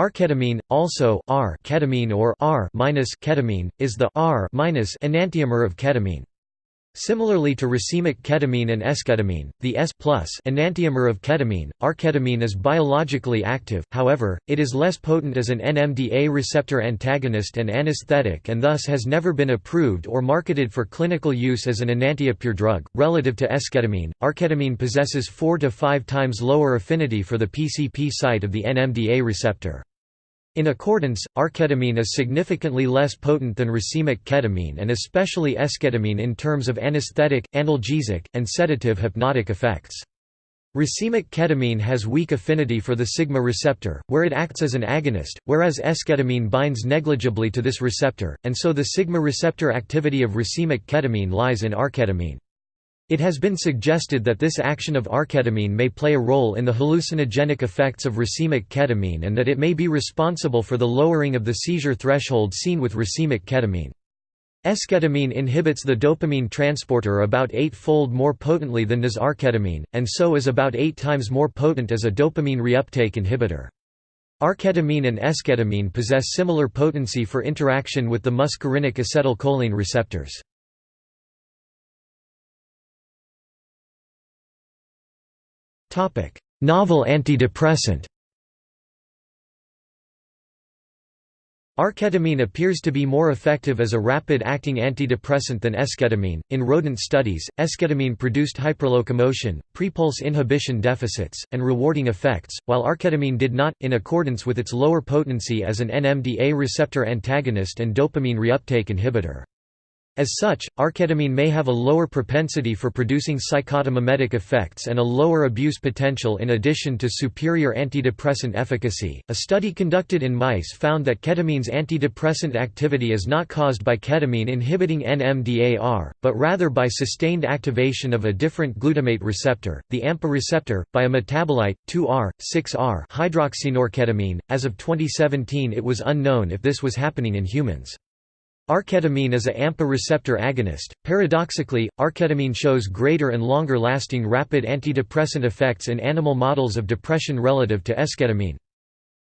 R-ketamine, also R ketamine or R ketamine, is the R enantiomer of ketamine. Similarly to racemic ketamine and esketamine, the S enantiomer of ketamine, R-ketamine is biologically active, however, it is less potent as an NMDA receptor antagonist and anesthetic and thus has never been approved or marketed for clinical use as an enantiopure drug. Relative to esketamine, R-ketamine possesses 4 to 5 times lower affinity for the PCP site of the NMDA receptor. In accordance, R-ketamine is significantly less potent than racemic ketamine and especially esketamine in terms of anesthetic, analgesic, and sedative hypnotic effects. Racemic ketamine has weak affinity for the sigma receptor, where it acts as an agonist, whereas esketamine binds negligibly to this receptor, and so the sigma receptor activity of racemic ketamine lies in R-ketamine. It has been suggested that this action of R-ketamine may play a role in the hallucinogenic effects of racemic ketamine and that it may be responsible for the lowering of the seizure threshold seen with racemic ketamine. Esketamine inhibits the dopamine transporter about eight-fold more potently than does R-ketamine, and so is about eight times more potent as a dopamine reuptake inhibitor. R-ketamine and esketamine possess similar potency for interaction with the muscarinic acetylcholine receptors. Novel antidepressant R-ketamine appears to be more effective as a rapid-acting antidepressant than esketamine. In rodent studies, esketamine produced hyperlocomotion, prepulse inhibition deficits, and rewarding effects, while R-ketamine did not, in accordance with its lower potency as an NMDA receptor antagonist and dopamine reuptake inhibitor. As such, R-ketamine may have a lower propensity for producing psychotomimetic effects and a lower abuse potential in addition to superior antidepressant efficacy. A study conducted in mice found that ketamine's antidepressant activity is not caused by ketamine inhibiting NMDAR, but rather by sustained activation of a different glutamate receptor, the AMPA receptor, by a metabolite, 2R, 6R hydroxynorketamine. As of 2017, it was unknown if this was happening in humans. R-ketamine is a AMPA receptor agonist. Paradoxically, R-ketamine shows greater and longer-lasting rapid antidepressant effects in animal models of depression relative to esketamine.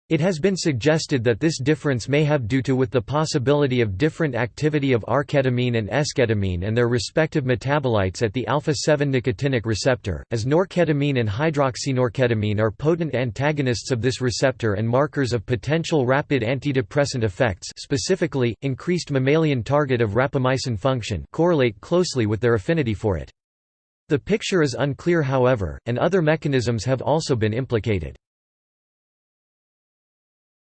It has been suggested that this difference may have due to with the possibility of different activity of R-ketamine and esketamine and their respective metabolites at the alpha-7 nicotinic receptor, as norketamine and hydroxynorketamine are potent antagonists of this receptor and markers of potential rapid antidepressant effects specifically, increased mammalian target of rapamycin function correlate closely with their affinity for it. The picture is unclear however, and other mechanisms have also been implicated.